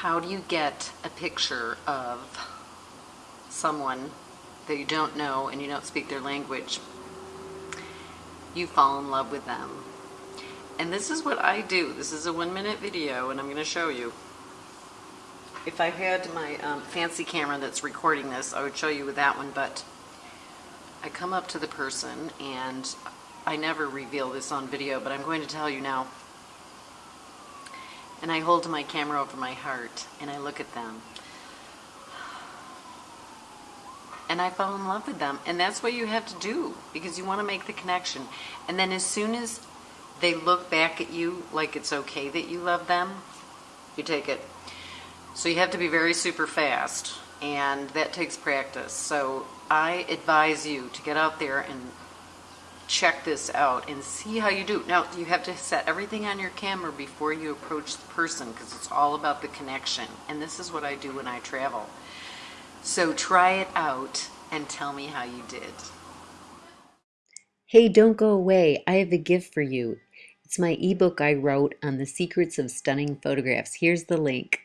how do you get a picture of someone that you don't know and you don't speak their language? You fall in love with them. And this is what I do. This is a one minute video and I'm going to show you. If I had my um, fancy camera that's recording this, I would show you with that one, but I come up to the person and I never reveal this on video, but I'm going to tell you now. And I hold my camera over my heart and I look at them. And I fall in love with them. And that's what you have to do because you want to make the connection. And then as soon as they look back at you like it's okay that you love them, you take it. So you have to be very super fast and that takes practice. So I advise you to get out there and check this out and see how you do. Now, you have to set everything on your camera before you approach the person because it's all about the connection. And this is what I do when I travel. So try it out and tell me how you did. Hey, don't go away. I have a gift for you. It's my ebook I wrote on the secrets of stunning photographs. Here's the link.